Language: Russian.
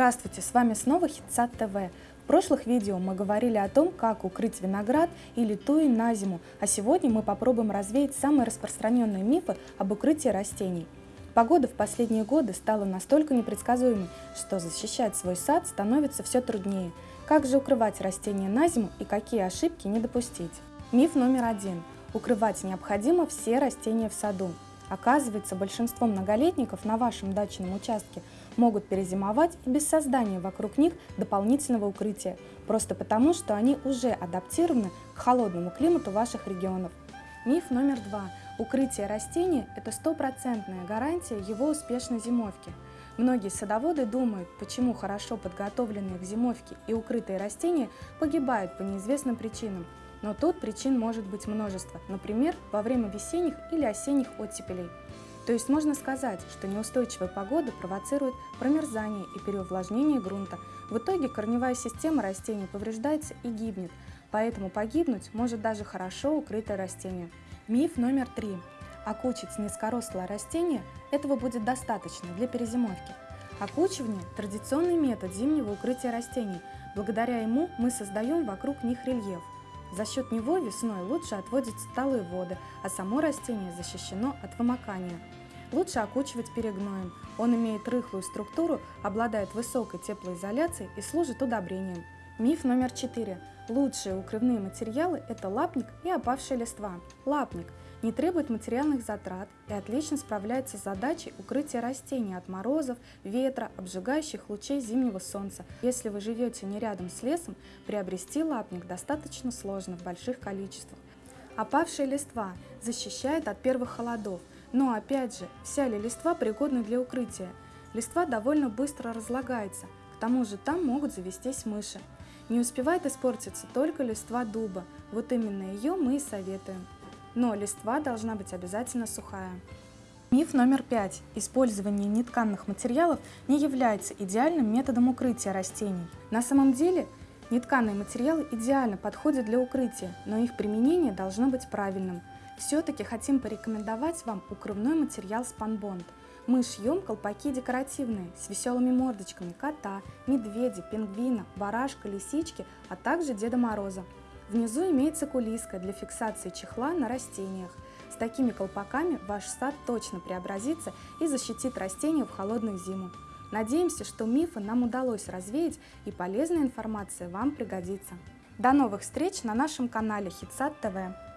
Здравствуйте, с вами снова Хитсад ТВ. В прошлых видео мы говорили о том, как укрыть виноград или туи на зиму, а сегодня мы попробуем развеять самые распространенные мифы об укрытии растений. Погода в последние годы стала настолько непредсказуемой, что защищать свой сад становится все труднее. Как же укрывать растения на зиму и какие ошибки не допустить? Миф номер один. Укрывать необходимо все растения в саду. Оказывается, большинство многолетников на вашем дачном участке могут перезимовать без создания вокруг них дополнительного укрытия, просто потому, что они уже адаптированы к холодному климату ваших регионов. Миф номер два. Укрытие растений – это стопроцентная гарантия его успешной зимовки. Многие садоводы думают, почему хорошо подготовленные к зимовке и укрытые растения погибают по неизвестным причинам – но тут причин может быть множество, например, во время весенних или осенних оттепелей. То есть можно сказать, что неустойчивая погода провоцирует промерзание и переувлажнение грунта. В итоге корневая система растений повреждается и гибнет, поэтому погибнуть может даже хорошо укрытое растение. Миф номер три. Окучить низкорослое растение – этого будет достаточно для перезимовки. Окучивание – традиционный метод зимнего укрытия растений. Благодаря ему мы создаем вокруг них рельеф – за счет него весной лучше отводятся талые воды, а само растение защищено от вымокания. Лучше окучивать перегноем. Он имеет рыхлую структуру, обладает высокой теплоизоляцией и служит удобрением. Миф номер четыре. Лучшие укрывные материалы – это лапник и опавшая листва. Лапник не требует материальных затрат и отлично справляется с задачей укрытия растений от морозов, ветра, обжигающих лучей зимнего солнца. Если вы живете не рядом с лесом, приобрести лапник достаточно сложно в больших количествах. Опавшая листва защищает от первых холодов, но опять же, вся ли листва пригодна для укрытия? Листва довольно быстро разлагается, к тому же там могут завестись мыши. Не успевает испортиться только листва дуба, вот именно ее мы и советуем но листва должна быть обязательно сухая. Миф номер пять. Использование нетканных материалов не является идеальным методом укрытия растений. На самом деле, нетканые материалы идеально подходят для укрытия, но их применение должно быть правильным. Все-таки хотим порекомендовать вам укрывной материал спанбонд. Мы шьем колпаки декоративные с веселыми мордочками кота, медведя, пингвина, барашка, лисички, а также Деда Мороза. Внизу имеется кулиска для фиксации чехла на растениях. С такими колпаками ваш сад точно преобразится и защитит растения в холодную зиму. Надеемся, что мифы нам удалось развеять и полезная информация вам пригодится. До новых встреч на нашем канале Хитсад ТВ.